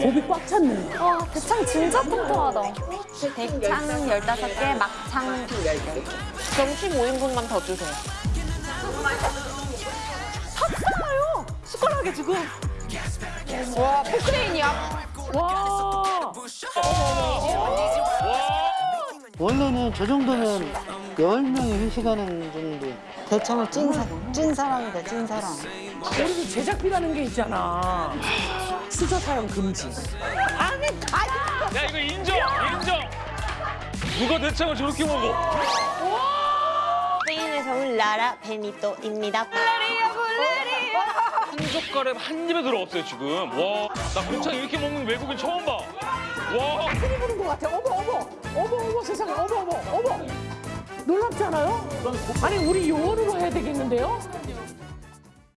곱이 꽉 찼네. 와, 대창 진짜 통통하다. 대창 15개, 막창 10개. 그럼 15인분만 더 주세요. 탔어요. 숟가락에 지금. 와, 포크레인이야. 와. 원래는 저 정도면 10명이 회식하는 정도. 대창은 찐, 사, 찐 사랑이다, 찐 사랑. 우리도 제작비라는 게 있잖아. 수저 사용 금지. 아니, 아니. 야 이거 인정 인정 누가 대창을 저렇게 먹어 스페인에서 온 라라 베니토입니다. 한 젓갈에 한 입에 들어갔어요 지금 와나 곱창 이렇게 먹는 외국인 처음 봐와 흔히 보는 것 같아. 어머. 어머, 어머, 세상에. 어머, 어머, 어머. 놀랍지 않아요? 아니, 우리 요원으로 해야 되겠는데요?